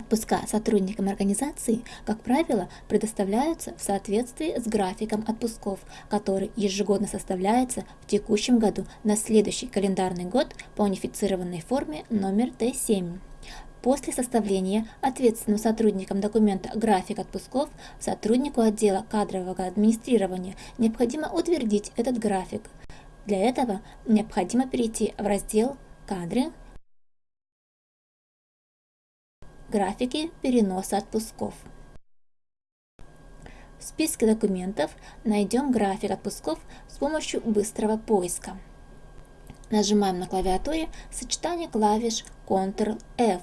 Отпуска сотрудникам организации, как правило, предоставляются в соответствии с графиком отпусков, который ежегодно составляется в текущем году на следующий календарный год по унифицированной форме номер Т7. После составления ответственным сотрудникам документа «График отпусков» сотруднику отдела кадрового администрирования необходимо утвердить этот график. Для этого необходимо перейти в раздел «Кадры», Графики переноса отпусков. В списке документов найдем график отпусков с помощью быстрого поиска. Нажимаем на клавиатуре сочетание клавиш Ctrl-F.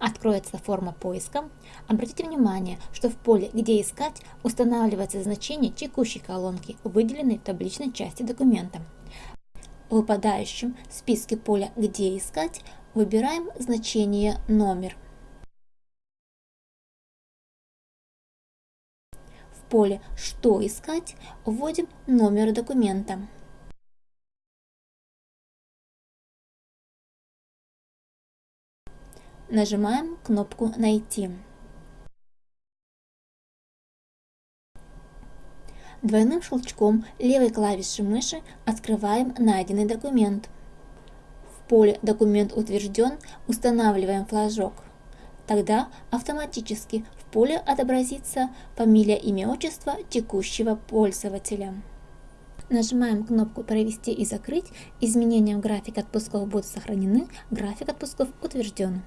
Откроется форма поиска. Обратите внимание, что в поле «Где искать» устанавливается значение текущей колонки, выделенной в табличной части документа. В выпадающем списке поля «Где искать» выбираем значение «Номер». Поле «Что искать» вводим номер документа. Нажимаем кнопку «Найти». Двойным щелчком левой клавиши мыши открываем найденный документ. В поле «Документ утвержден» устанавливаем флажок. Тогда автоматически в поле отобразится фамилия, имя, отчество текущего пользователя. Нажимаем кнопку «Провести и закрыть». Изменения в график отпусков будут сохранены, график отпусков утвержден.